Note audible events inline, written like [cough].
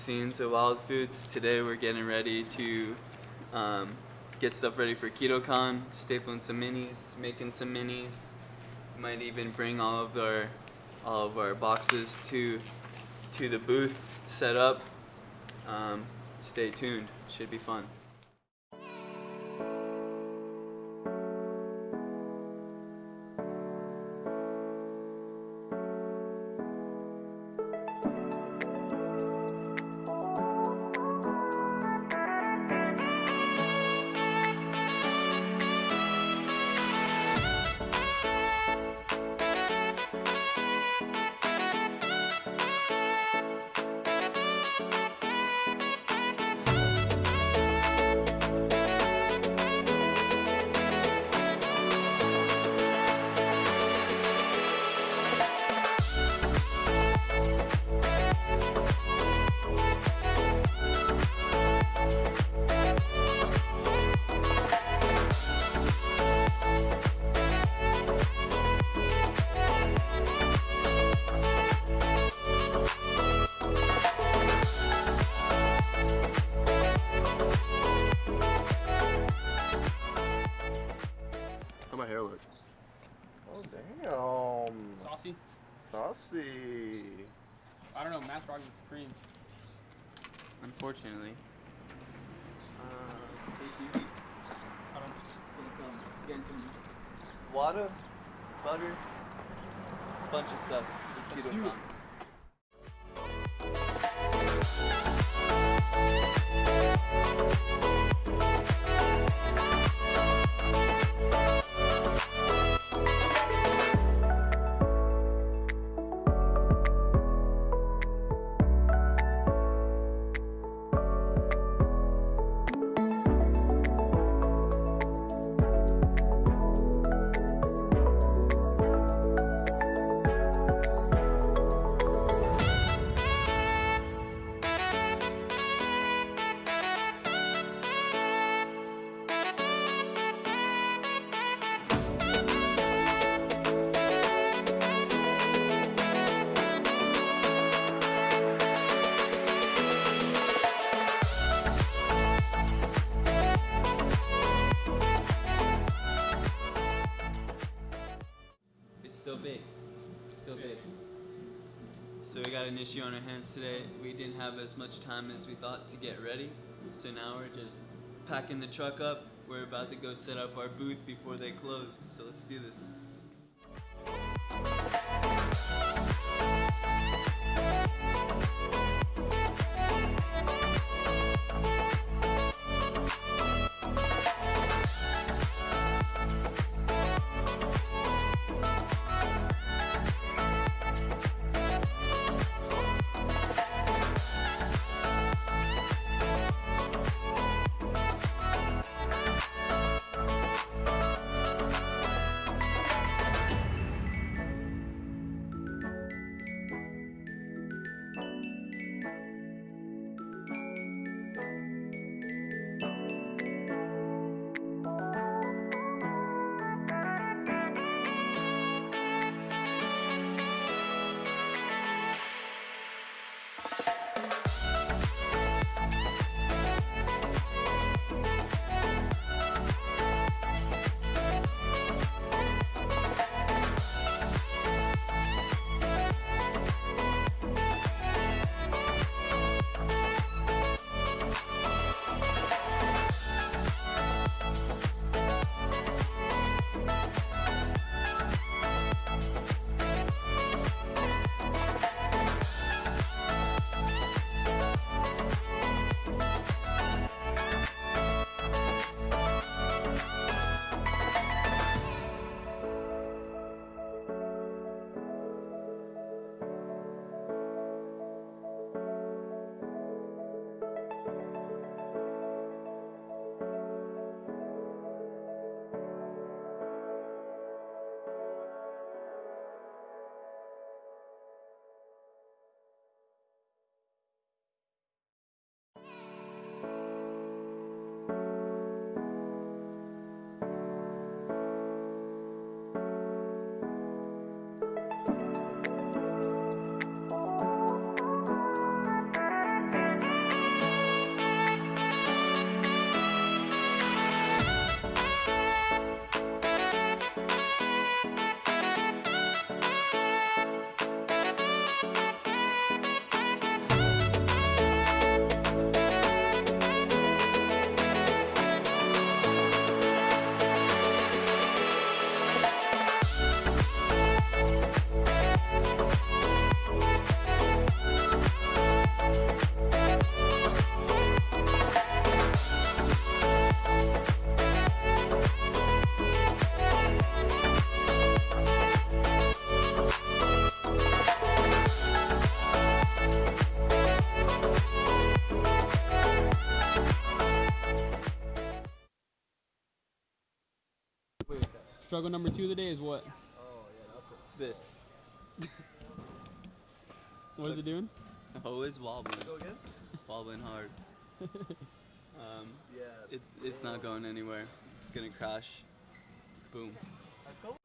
scenes of Wild Foods. Today we're getting ready to um, get stuff ready for KetoCon, stapling some minis, making some minis. Might even bring all of our all of our boxes to to the booth set up. Um, stay tuned, should be fun. Oh damn. Saucy? Saucy. I don't know, Matt's rocking Supreme. Unfortunately. Uh, I don't Get some, get some water, butter, bunch of stuff. Let's keto big. Still big. So we got an issue on our hands today. We didn't have as much time as we thought to get ready. So now we're just packing the truck up. We're about to go set up our booth before they close. So let's do this. Struggle number two of the day is what? Oh yeah, that's what. [laughs] This. What is it doing? [laughs] Always wobbling. Go again? Wobbling hard. [laughs] Um, Yeah. it's it's not going anywhere. It's gonna crash. Boom. I felt